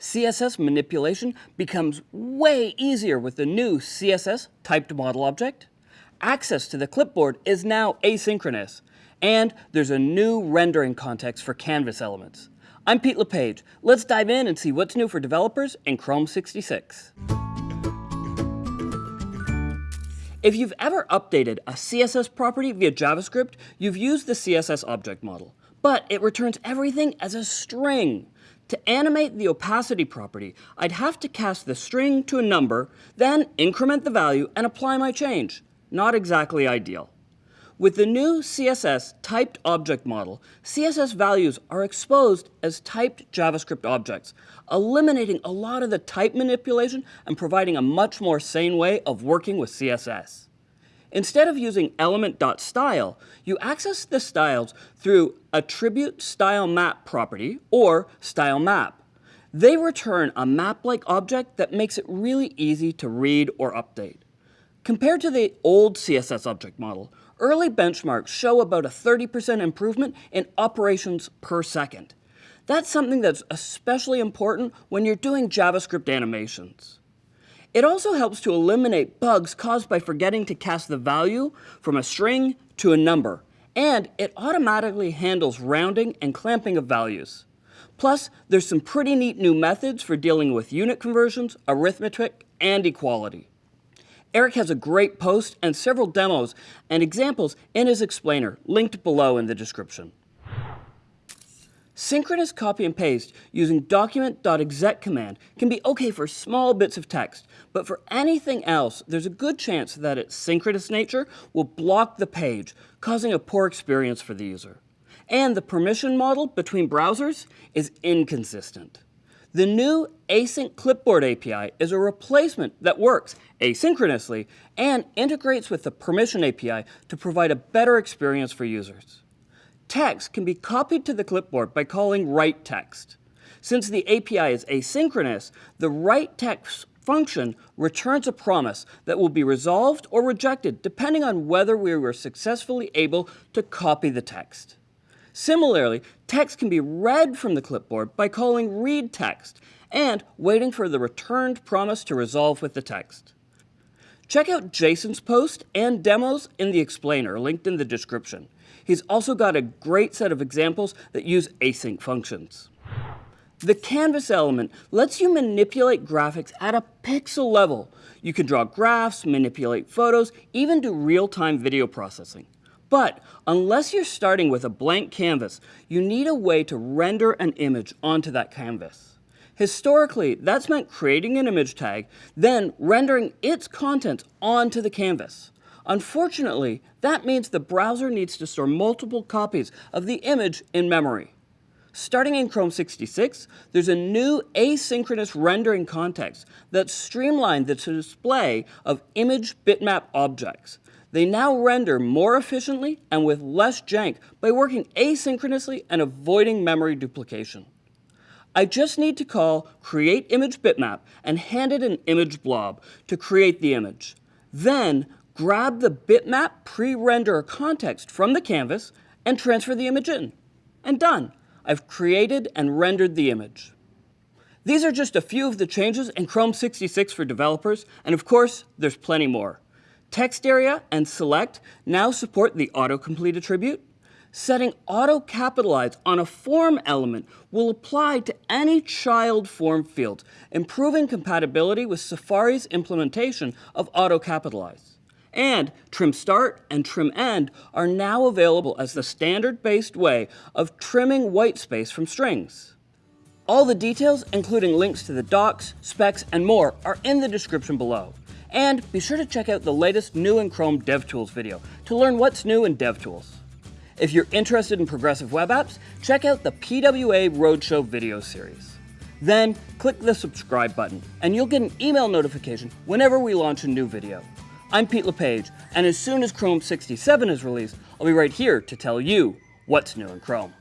CSS manipulation becomes way easier with the new CSS typed model object. Access to the clipboard is now asynchronous. And there's a new rendering context for Canvas elements. I'm Pete LePage. Let's dive in and see what's new for developers in Chrome 66. If you've ever updated a CSS property via JavaScript, you've used the CSS object model, but it returns everything as a string. To animate the opacity property, I'd have to cast the string to a number, then increment the value and apply my change. Not exactly ideal. With the new CSS typed object model, CSS values are exposed as typed JavaScript objects, eliminating a lot of the type manipulation and providing a much more sane way of working with CSS. Instead of using element.style, you access the styles through attribute style map property or style map. They return a map-like object that makes it really easy to read or update. Compared to the old CSS object model, early benchmarks show about a 30% improvement in operations per second. That's something that's especially important when you're doing JavaScript animations. It also helps to eliminate bugs caused by forgetting to cast the value from a string to a number, and it automatically handles rounding and clamping of values. Plus, there's some pretty neat new methods for dealing with unit conversions, arithmetic, and equality. Eric has a great post and several demos and examples in his explainer, linked below in the description. Synchronous copy and paste using document.exec command can be okay for small bits of text, but for anything else, there's a good chance that its synchronous nature will block the page, causing a poor experience for the user. And the permission model between browsers is inconsistent. The new Async Clipboard API is a replacement that works asynchronously and integrates with the Permission API to provide a better experience for users text can be copied to the clipboard by calling write text. Since the API is asynchronous, the write text function returns a promise that will be resolved or rejected depending on whether we were successfully able to copy the text. Similarly, text can be read from the clipboard by calling read text and waiting for the returned promise to resolve with the text. Check out Jason's post and demos in the explainer linked in the description. He's also got a great set of examples that use async functions. The canvas element lets you manipulate graphics at a pixel level. You can draw graphs, manipulate photos, even do real-time video processing. But unless you're starting with a blank canvas, you need a way to render an image onto that canvas. Historically, that's meant creating an image tag, then rendering its contents onto the canvas. Unfortunately, that means the browser needs to store multiple copies of the image in memory. Starting in Chrome 66, there's a new asynchronous rendering context that streamlined the display of image bitmap objects. They now render more efficiently and with less jank by working asynchronously and avoiding memory duplication. I just need to call create image bitmap and hand it an image blob to create the image. Then grab the bitmap pre-render context from the canvas and transfer the image in. And done. I've created and rendered the image. These are just a few of the changes in Chrome 66 for developers, and of course, there's plenty more. Text area and select now support the autocomplete attribute. Setting auto-capitalize on a form element will apply to any child form field, improving compatibility with Safari's implementation of auto-capitalize. And trim start and trim end are now available as the standard-based way of trimming white space from strings. All the details, including links to the docs, specs, and more, are in the description below. And be sure to check out the latest new in Chrome DevTools video to learn what's new in DevTools. If you're interested in progressive web apps, check out the PWA Roadshow video series. Then click the subscribe button, and you'll get an email notification whenever we launch a new video. I'm Pete LePage, and as soon as Chrome 67 is released, I'll be right here to tell you what's new in Chrome.